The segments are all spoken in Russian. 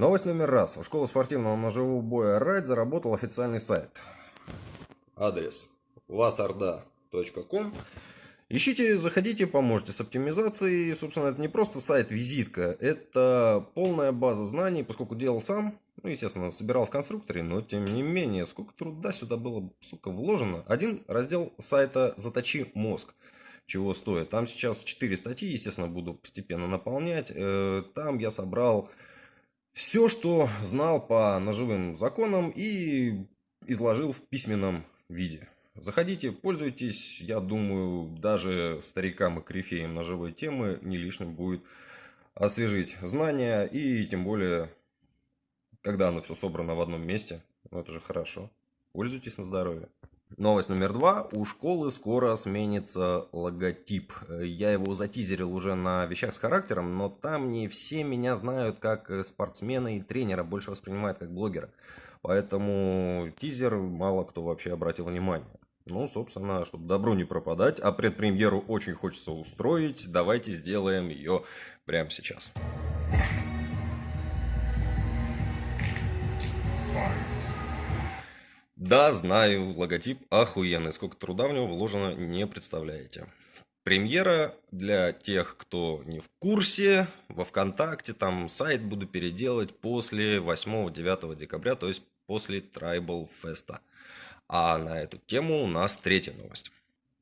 Новость номер раз. У школы спортивного ножевого боя «Райд» заработал официальный сайт. Адрес vasarda.com Ищите, заходите, поможете с оптимизацией. Собственно, это не просто сайт-визитка, это полная база знаний, поскольку делал сам, ну, естественно, собирал в конструкторе, но тем не менее, сколько труда сюда было, сука, вложено. Один раздел сайта «Заточи мозг» чего стоит. Там сейчас 4 статьи, естественно, буду постепенно наполнять. Э, там я собрал все, что знал по ножевым законам и изложил в письменном виде. Заходите, пользуйтесь. Я думаю, даже старикам и корифеям ножевой темы не лишним будет освежить знания. И тем более, когда оно все собрано в одном месте, ну это же хорошо. Пользуйтесь на здоровье. Новость номер два. У школы скоро сменится логотип. Я его затизерил уже на вещах с характером, но там не все меня знают как спортсмена и тренера, больше воспринимают как блогера. Поэтому тизер мало кто вообще обратил внимание. Ну, собственно, чтобы добру не пропадать, а предпремьеру очень хочется устроить, давайте сделаем ее прямо сейчас. Да, знаю, логотип охуенный. Сколько труда в него вложено, не представляете. Премьера для тех, кто не в курсе, во ВКонтакте, там сайт буду переделать после 8-9 декабря, то есть после Tribal Fest. А на эту тему у нас третья новость.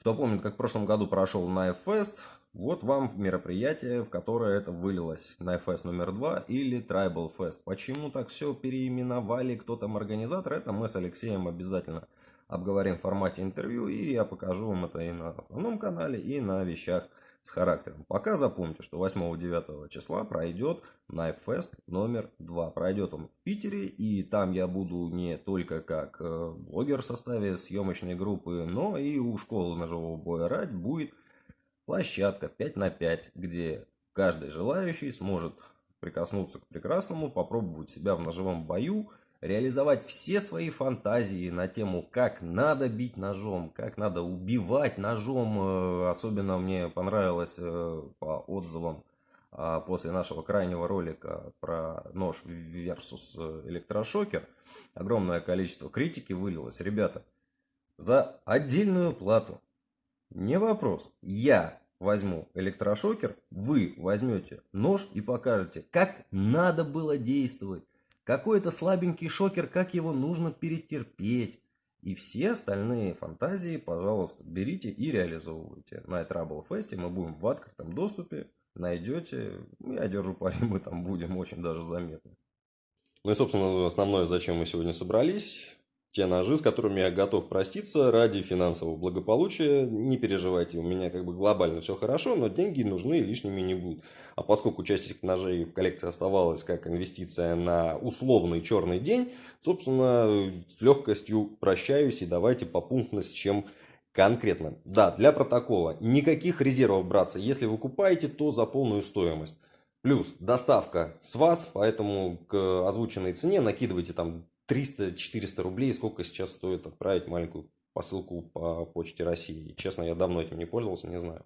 Кто помнит, как в прошлом году прошел Knife Fest, вот вам мероприятие, в которое это вылилось. Fest номер два или Tribal Fest. Почему так все переименовали, кто там организатор, это мы с Алексеем обязательно обговорим в формате интервью. И я покажу вам это и на основном канале, и на вещах с характером. Пока запомните, что 8-9 числа пройдет Knife Fest номер 2. Пройдет он в Питере, и там я буду не только как э, блогер в составе съемочной группы, но и у школы ножевого боя «Рать» будет площадка 5 на 5, где каждый желающий сможет прикоснуться к прекрасному, попробовать себя в ножевом бою, реализовать все свои фантазии на тему, как надо бить ножом, как надо убивать ножом. Э, особенно мне понравилось э, по отзывам а, после нашего крайнего ролика про нож versus э, электрошокер. Огромное количество критики вылилось. Ребята, за отдельную плату не вопрос. Я возьму электрошокер, вы возьмете нож и покажете, как надо было действовать. Какой-то слабенький шокер, как его нужно перетерпеть. И все остальные фантазии, пожалуйста, берите и реализовывайте. На Trouble Fest мы будем в открытом доступе. Найдете, я держу пари, мы там будем очень даже заметны. Ну и, собственно, основное, зачем мы сегодня собрались те ножи, с которыми я готов проститься ради финансового благополучия. Не переживайте, у меня как бы глобально все хорошо, но деньги нужны и лишними не будут. А поскольку часть этих ножей в коллекции оставалась как инвестиция на условный черный день, собственно, с легкостью прощаюсь и давайте попунктно с чем конкретно. Да, для протокола, никаких резервов, братцы. Если вы купаете, то за полную стоимость. Плюс доставка с вас, поэтому к озвученной цене накидывайте там 300-400 рублей, сколько сейчас стоит отправить маленькую посылку по почте России. Честно, я давно этим не пользовался, не знаю.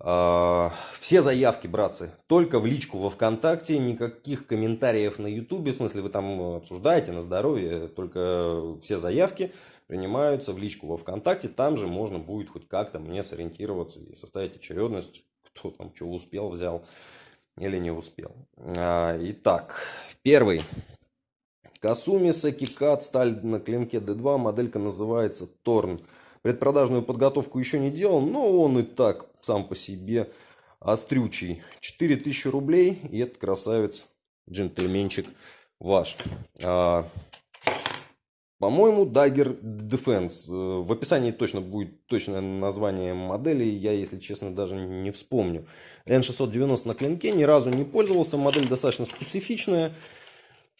А, все заявки, братцы, только в личку во ВКонтакте, никаких комментариев на Ютубе, в смысле вы там обсуждаете на здоровье, только все заявки принимаются в личку во ВКонтакте, там же можно будет хоть как-то мне сориентироваться и составить очередность, кто там что успел, взял или не успел. А, итак, первый Касуми Сакикат, сталь на клинке D2, моделька называется Торн. Предпродажную подготовку еще не делал, но он и так сам по себе острючий. 4000 рублей, и этот красавец, джентльменчик ваш. А, по-моему, Dagger Defense. Э, в описании точно будет точное название модели. Я, если честно, даже не вспомню. N690 на клинке. Ни разу не пользовался. Модель достаточно специфичная.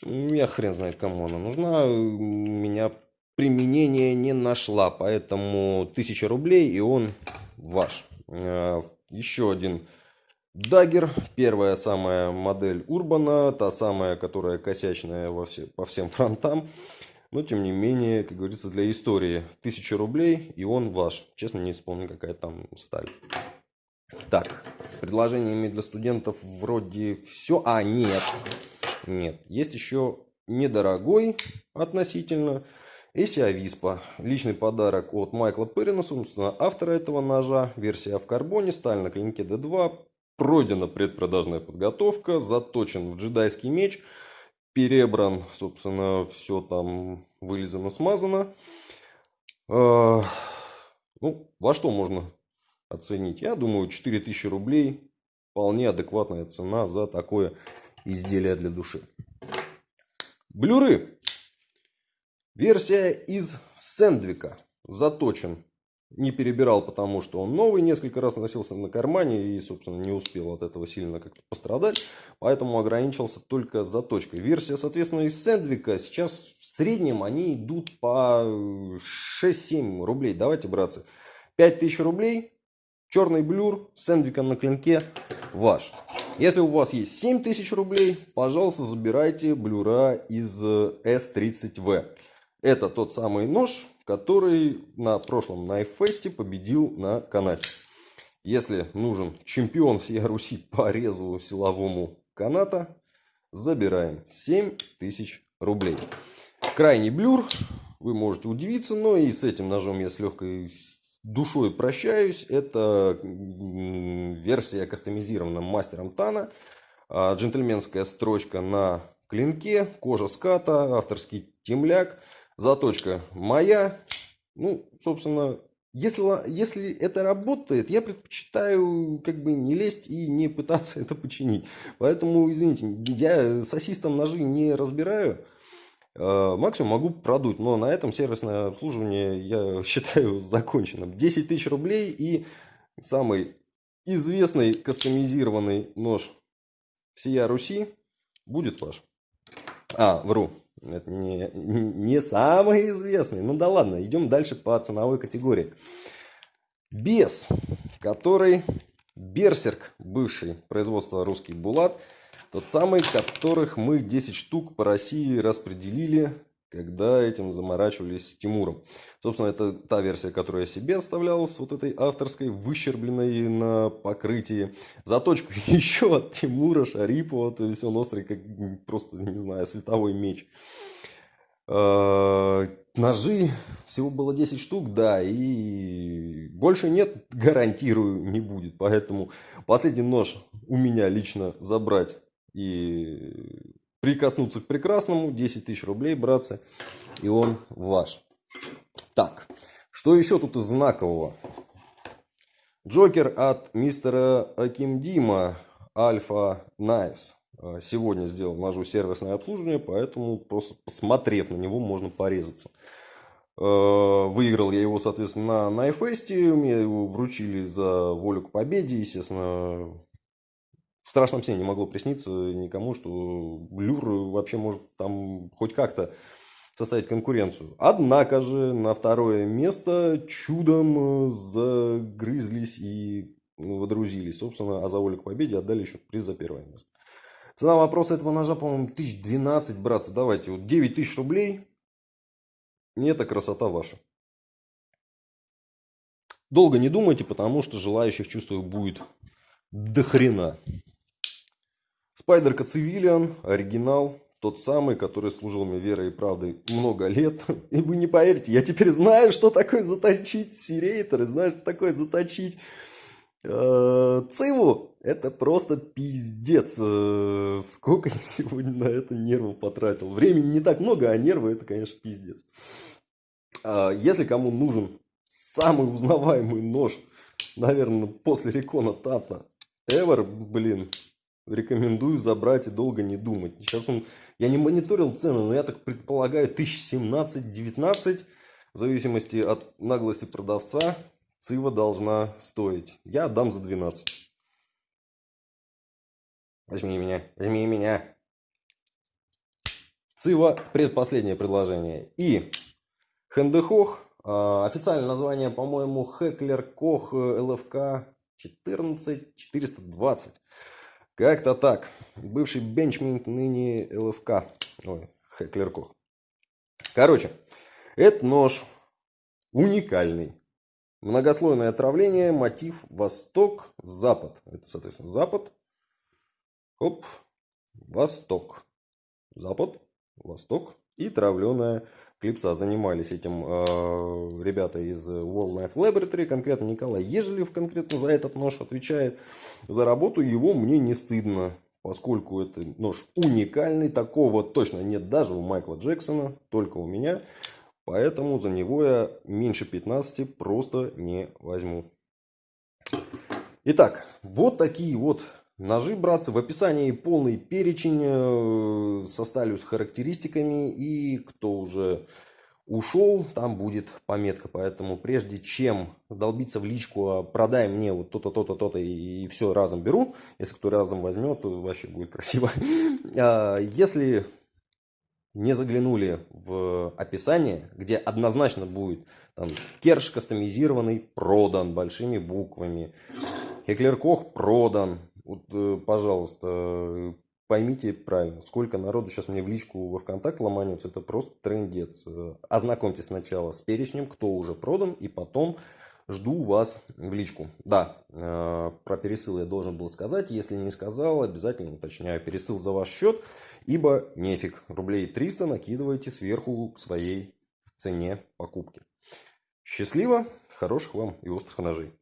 Я хрен знает, кому она нужна. У меня применения не нашла. Поэтому 1000 рублей и он ваш. Э, Еще один Дагер. Первая самая модель Урбана. Та самая, которая косячная во все, по всем фронтам. Но, тем не менее, как говорится, для истории 1000 рублей и он ваш. Честно, не вспомню, какая там сталь. Так, с предложениями для студентов вроде все. А, нет. Нет. Есть еще недорогой относительно Эси Ависпа. Личный подарок от Майкла Перрина, собственно, автора этого ножа. Версия в карбоне, сталь на клинке D2. Пройдена предпродажная подготовка, заточен в джедайский меч. Перебран, собственно, все там вылизано, смазано. А, ну, во что можно оценить? Я думаю, 4000 рублей вполне адекватная цена за такое изделие для души. Блюры. Версия из Сэндвика. Заточен. Не перебирал, потому что он новый. Несколько раз носился на кармане и, собственно, не успел от этого сильно как-то пострадать. Поэтому ограничился только заточкой. Версия, соответственно, из Сэндвика. Сейчас в среднем они идут по 6-7 рублей. Давайте, братцы. 5000 рублей. Черный блюр с сэндвиком на клинке ваш. Если у вас есть 7000 рублей, пожалуйста, забирайте блюра из S30V. Э, Это тот самый нож, который на прошлом Найфесте победил на канате. Если нужен чемпион всей Руси по резу силовому каната, забираем 7000 рублей. Крайний блюр, вы можете удивиться, но и с этим ножом я с легкой душой прощаюсь. Это версия кастомизирована мастером Тана. А, джентльменская строчка на клинке, кожа ската, авторский темляк, заточка моя. Ну, собственно, если, если это работает, я предпочитаю как бы не лезть и не пытаться это починить. Поэтому, извините, я с ассистом ножи не разбираю. Э, максимум могу продуть, но на этом сервисное обслуживание я считаю законченным. 10 тысяч рублей и самый известный кастомизированный нож всея Руси будет ваш. А, вру. Это не, не самый известный. Ну да ладно, идем дальше по ценовой категории. Бес, который Берсерк, бывший производство русский Булат, тот самый, которых мы 10 штук по России распределили, когда этим заморачивались с Тимуром. Собственно, это та версия, которую я себе оставлял с вот этой авторской, выщербленной на покрытии. Заточка еще от Тимура Шарипова, то есть он острый, как просто, не знаю, световой меч. А, ножи всего было 10 штук, да, и больше нет, гарантирую, не будет. Поэтому последний нож у меня лично забрать и прикоснуться к прекрасному. 10 тысяч рублей, братцы. И он ваш. Так, что еще тут из знакового? Джокер от мистера Акимдима Альфа Knives. А, сегодня сделал ножу сервисное обслуживание, поэтому просто посмотрев на него, можно порезаться. А, выиграл я его, соответственно, на Найфесте. Мне его вручили за волю к победе. Естественно, в страшном сне не могло присниться никому, что Блюр вообще может там хоть как-то составить конкуренцию. Однако же на второе место чудом загрызлись и водрузились. Собственно, а за к победе отдали еще приз за первое место. Цена вопроса этого ножа, по-моему, 1012, братцы. Давайте, вот 9 тысяч рублей. И это красота ваша. Долго не думайте, потому что желающих, чувствую, будет до хрена. Спайдерка Цивилиан, оригинал, тот самый, который служил мне верой и правдой много лет. И вы не поверите, я теперь знаю, что такое заточить сирейтер, знаю, что такое заточить э, Циву. Это просто пиздец. Э, сколько я сегодня на это нервов потратил. Времени не так много, а нервы это, конечно, пиздец. А если кому нужен самый узнаваемый нож, наверное, после Рекона Тата, Ever, блин, рекомендую забрать и долго не думать. Сейчас он, я не мониторил цены, но я так предполагаю 1017-19, в зависимости от наглости продавца, цива должна стоить. Я отдам за 12. Возьми меня, возьми меня. Цива предпоследнее предложение. И Хендехох, а, официальное название, по-моему, Хеклер Кох ЛФК 14420. Как-то так. Бывший бенчминг, ныне ЛФК. Ой, Хеклеркох. Короче, этот нож уникальный. Многослойное отравление, мотив восток-запад. Это, соответственно, запад. Оп, восток. Запад, Восток и травленая клипса. Занимались этим э, ребята из World Knife Laboratory, конкретно Николай Ежелев конкретно за этот нож отвечает. За работу его мне не стыдно, поскольку это нож уникальный, такого точно нет даже у Майкла Джексона, только у меня. Поэтому за него я меньше 15 просто не возьму. Итак, вот такие вот ножи, братцы. В описании полный перечень э, со сталью, с характеристиками. И кто уже ушел, там будет пометка. Поэтому прежде чем долбиться в личку, а продай мне вот то-то, то-то, то-то и, все разом беру. Если кто разом возьмет, то вообще будет красиво. А, если не заглянули в описание, где однозначно будет там, керш кастомизированный продан большими буквами, Хеклер Кох продан. Вот, э, пожалуйста, поймите правильно, сколько народу сейчас мне в личку во ВКонтакте ломанется, это просто трендец. Ознакомьтесь сначала с перечнем, кто уже продан, и потом жду вас в личку. Да, э, про пересыл я должен был сказать, если не сказал, обязательно уточняю. Пересыл за ваш счет, ибо нефиг, рублей 300 накидывайте сверху к своей цене покупки. Счастливо, хороших вам и острых ножей.